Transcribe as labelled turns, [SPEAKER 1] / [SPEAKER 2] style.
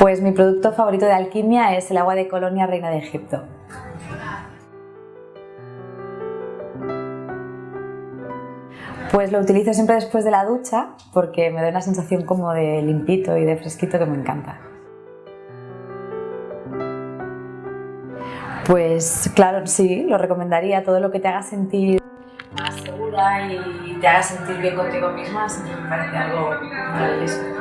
[SPEAKER 1] Pues mi producto favorito de alquimia es el agua de colonia reina de Egipto. Pues lo utilizo siempre después de la ducha porque me da una sensación como de limpito y de fresquito que me encanta. Pues claro, sí, lo recomendaría. Todo lo que te haga sentir más segura y te haga sentir bien contigo misma, me parece algo maravilloso.